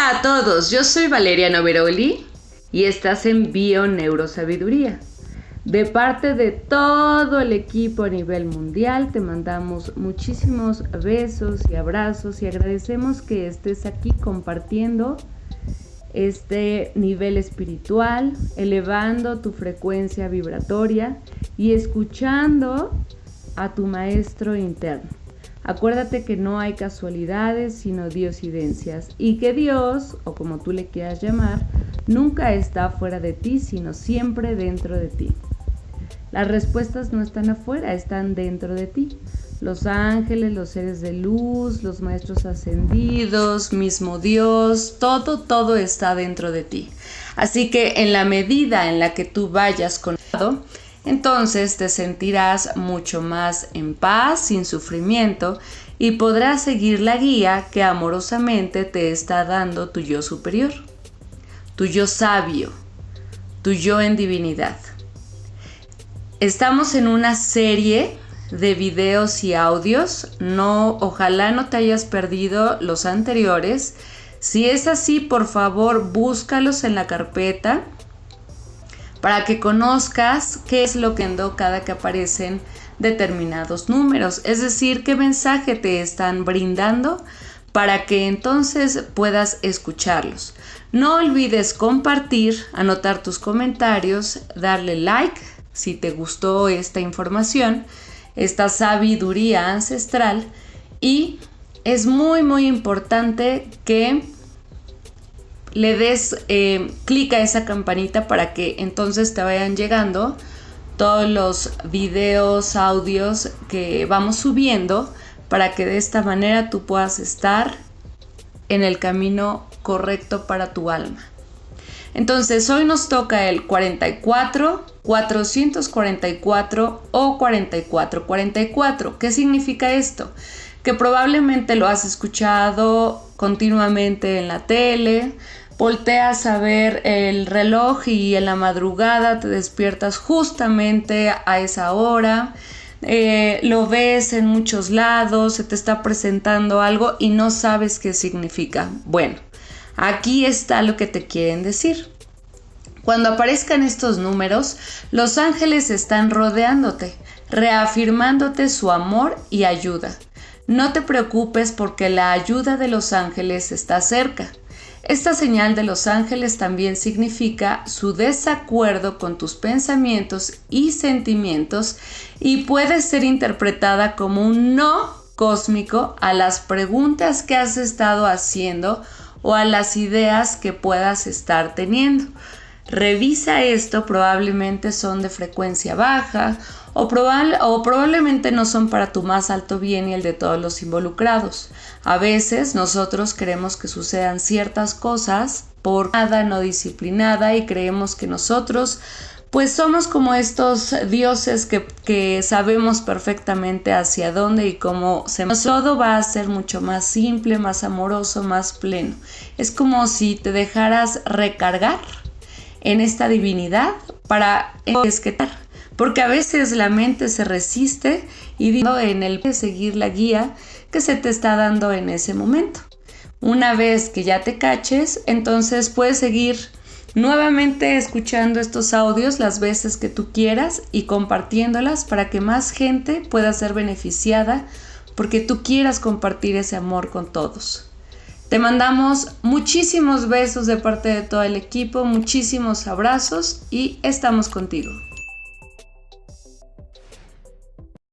Hola a todos, yo soy Valeria Noveroli y estás en Bio Neurosabiduría. De parte de todo el equipo a nivel mundial, te mandamos muchísimos besos y abrazos y agradecemos que estés aquí compartiendo este nivel espiritual, elevando tu frecuencia vibratoria y escuchando a tu maestro interno. Acuérdate que no hay casualidades, sino diosidencias, y que Dios, o como tú le quieras llamar, nunca está fuera de ti, sino siempre dentro de ti. Las respuestas no están afuera, están dentro de ti. Los ángeles, los seres de luz, los maestros ascendidos, mismo Dios, todo, todo está dentro de ti. Así que en la medida en la que tú vayas con entonces te sentirás mucho más en paz, sin sufrimiento, y podrás seguir la guía que amorosamente te está dando tu yo superior, tu yo sabio, tu yo en divinidad. Estamos en una serie de videos y audios, no, ojalá no te hayas perdido los anteriores. Si es así, por favor, búscalos en la carpeta para que conozcas qué es lo que endo cada que aparecen determinados números, es decir, qué mensaje te están brindando para que entonces puedas escucharlos. No olvides compartir, anotar tus comentarios, darle like si te gustó esta información, esta sabiduría ancestral y es muy muy importante que le des eh, clic a esa campanita para que entonces te vayan llegando todos los videos, audios que vamos subiendo para que de esta manera tú puedas estar en el camino correcto para tu alma. Entonces hoy nos toca el 44, 444 o 4444. ¿Qué significa esto? Que probablemente lo has escuchado continuamente en la tele, volteas a ver el reloj y en la madrugada te despiertas justamente a esa hora. Eh, lo ves en muchos lados, se te está presentando algo y no sabes qué significa. Bueno, aquí está lo que te quieren decir. Cuando aparezcan estos números, los ángeles están rodeándote, reafirmándote su amor y ayuda. No te preocupes porque la ayuda de los ángeles está cerca. Esta señal de los ángeles también significa su desacuerdo con tus pensamientos y sentimientos y puede ser interpretada como un no cósmico a las preguntas que has estado haciendo o a las ideas que puedas estar teniendo. Revisa esto, probablemente son de frecuencia baja o, o, probablemente no son para tu más alto bien y el de todos los involucrados. A veces nosotros queremos que sucedan ciertas cosas por nada no disciplinada y creemos que nosotros pues somos como estos dioses que, que, sabemos perfectamente hacia dónde y cómo se todo va a ser mucho más simple, más amoroso, más pleno. Es como si te dejaras recargar en esta divinidad para esquetar porque a veces la mente se resiste y digo en el seguir la guía que se te está dando en ese momento. Una vez que ya te caches, entonces puedes seguir nuevamente escuchando estos audios las veces que tú quieras y compartiéndolas para que más gente pueda ser beneficiada porque tú quieras compartir ese amor con todos. Te mandamos muchísimos besos de parte de todo el equipo, muchísimos abrazos y estamos contigo.